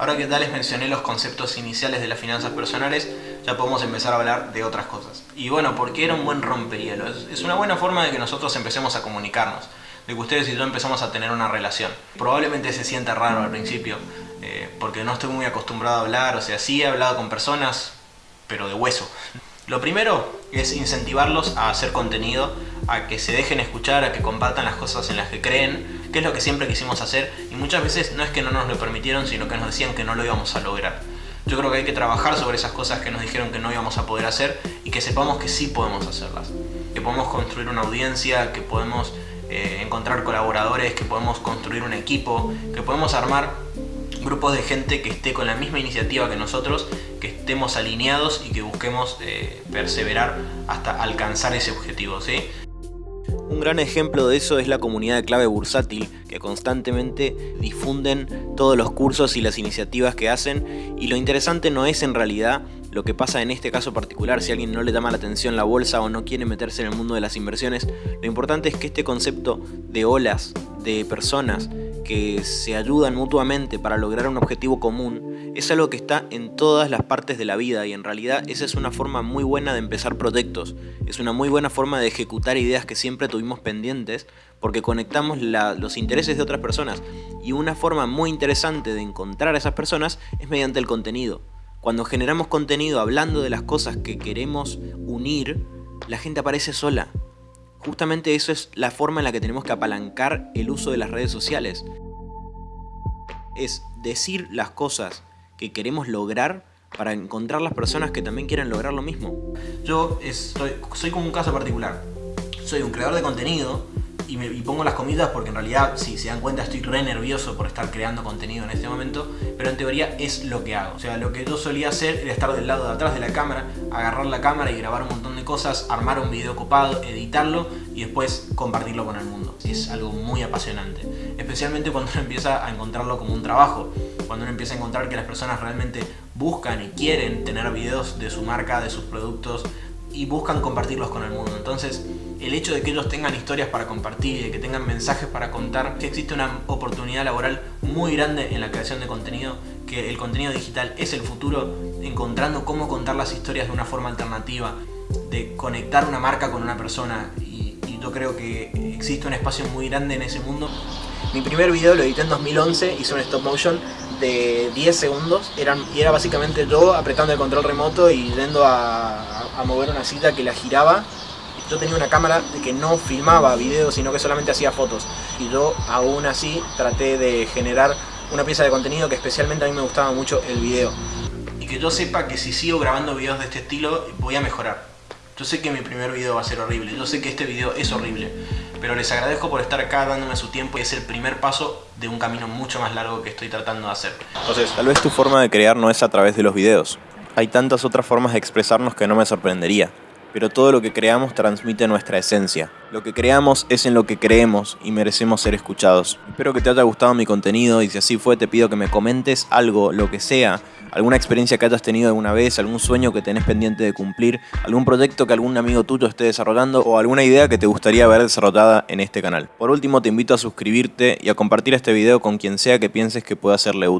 Ahora que ya les mencioné los conceptos iniciales de las finanzas personales, ya podemos empezar a hablar de otras cosas. Y bueno, porque era un buen rompehielo. Es una buena forma de que nosotros empecemos a comunicarnos, de que ustedes y yo empezamos a tener una relación. Probablemente se sienta raro al principio, eh, porque no estoy muy acostumbrado a hablar, o sea, sí he hablado con personas, pero de hueso. Lo primero es incentivarlos a hacer contenido, a que se dejen escuchar, a que compartan las cosas en las que creen, que es lo que siempre quisimos hacer y muchas veces no es que no nos lo permitieron, sino que nos decían que no lo íbamos a lograr. Yo creo que hay que trabajar sobre esas cosas que nos dijeron que no íbamos a poder hacer y que sepamos que sí podemos hacerlas. Que podemos construir una audiencia, que podemos eh, encontrar colaboradores, que podemos construir un equipo, que podemos armar grupos de gente que esté con la misma iniciativa que nosotros, que estemos alineados y que busquemos eh, perseverar hasta alcanzar ese objetivo. ¿sí? Un gran ejemplo de eso es la comunidad de clave bursátil, que constantemente difunden todos los cursos y las iniciativas que hacen. Y lo interesante no es en realidad lo que pasa en este caso particular, si alguien no le llama la atención la bolsa o no quiere meterse en el mundo de las inversiones, lo importante es que este concepto de olas, de personas que se ayudan mutuamente para lograr un objetivo común, es algo que está en todas las partes de la vida y en realidad esa es una forma muy buena de empezar proyectos, es una muy buena forma de ejecutar ideas que siempre tuvimos pendientes porque conectamos los intereses de otras personas y una forma muy interesante de encontrar a esas personas es mediante el contenido. Cuando generamos contenido hablando de las cosas que queremos unir, la gente aparece sola. Justamente eso es la forma en la que tenemos que apalancar el uso de las redes sociales. Es decir las cosas que queremos lograr para encontrar las personas que también quieren lograr lo mismo. Yo soy, soy como un caso particular. Soy un creador de contenido y, me, pongo las comidas porque en realidad, si se dan cuenta, estoy re nervioso por estar creando contenido en este momento, pero en teoría es lo que hago. O sea, lo que yo solía hacer era estar del lado de atrás de la cámara, agarrar la cámara y grabar un montón de cosas, armar un video copado, editarlo y después compartirlo con el mundo. Es algo muy apasionante, especialmente cuando uno empieza a encontrarlo como un trabajo, cuando uno empieza a encontrar que las personas realmente buscan y quieren tener videos de su marca, de sus productos y buscan compartirlos con el mundo. Entonces, el hecho de que ellos tengan historias para compartir y de que tengan mensajes para contar, que existe una oportunidad laboral muy grande en la creación de contenido, que el contenido digital es el futuro, encontrando cómo contar las historias de una forma alternativa, de conectar una marca con una persona y, yo creo que existe un espacio muy grande en ese mundo. Mi primer video lo edité en 2011, hice un stop motion de 10 segundos eran, y era básicamente yo apretando el control remoto y yendo a, a mover una cita que la giraba yo tenía una cámara que no filmaba videos, sino que solamente hacía fotos. Y yo aún así traté de generar una pieza de contenido que especialmente a mí me gustaba mucho el video. Y que yo sepa que si sigo grabando videos de este estilo voy a mejorar. Yo sé que mi primer video va a ser horrible, yo sé que este video es horrible, pero les agradezco por estar acá dándome su tiempo y es el primer paso de un camino mucho más largo que estoy tratando de hacer. Entonces, tal vez tu forma de crear no es a través de los videos. Hay tantas otras formas de expresarnos que no me sorprendería pero todo lo que creamos transmite nuestra esencia. Lo que creamos es en lo que creemos y merecemos ser escuchados. Espero que te haya gustado mi contenido y si así fue te pido que me comentes algo, lo que sea, alguna experiencia que hayas tenido alguna vez, algún sueño que tenés pendiente de cumplir, algún proyecto que algún amigo tuyo esté desarrollando o alguna idea que te gustaría ver desarrollada en este canal. Por último te invito a suscribirte y a compartir este video con quien sea que pienses que pueda serle útil.